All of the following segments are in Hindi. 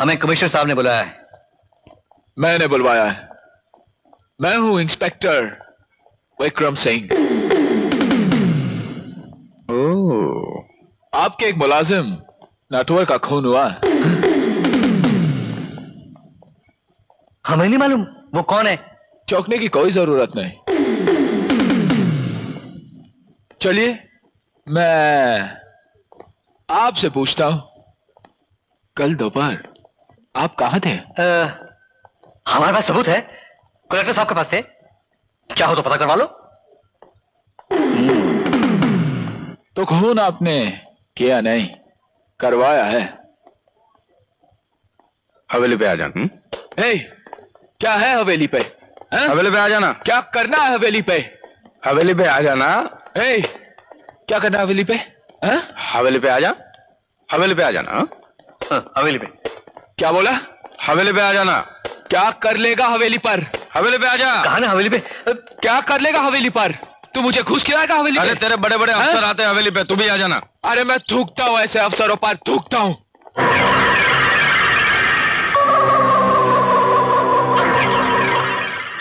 हमें कमिश्नर साहब ने बुलाया है। मैंने बुलवाया है। मैं हूँ इंस्पेक्टर विक्रम सिंह। आपके एक मुलाजिम नटवर का खून हुआ है। हमें नहीं मालूम वो कौन है। चौंकने की कोई ज़रूरत नहीं। चलिए मैं आपसे पूछता हूँ। कल दोपहर आप कहाँ थे? अ, हमारे पास सबूत है। कलेक्टर साहब के पास थे। क्या हो तो पता करवा लो। तो खून आपने किया नहीं करवाया है। हवेली पे आ जाना हम्म? हे, क्या है हवेली पे? हैं? हवेली पे आ जाना। क्या करना है हवेली पे? हवेली पे आ जाना। हे, क्या करना है हवेली पे? हैं? हवेली पे आ जा। हवेली पे आ जाना। हाँ? हाँ, हवेली पे। क्या बोला? हवेली पे आ जाना। क्या कर लेगा हवेली पर? हवेली पे आ जा। कहा ना हवेली पे? क्या कर लेगा हवेली पर? तू मुझे घुस खिलाएगा हवेली अरे तेरे बड़े बड़े? अफसर आते हैं हवेली पे तू भी आ जाना। अरे मैं थूकता हूँ ऐसे अफसरों पर थूकता हूँ।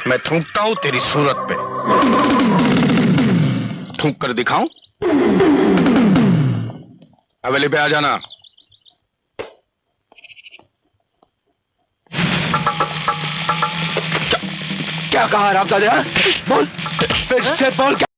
मैं थूकता हूँ तेरी सूरत पे। थूक कर दिखाऊँ? हवेली पे आ जाना। क्या कहा रामदादा? बोल। फिर से बोल क्या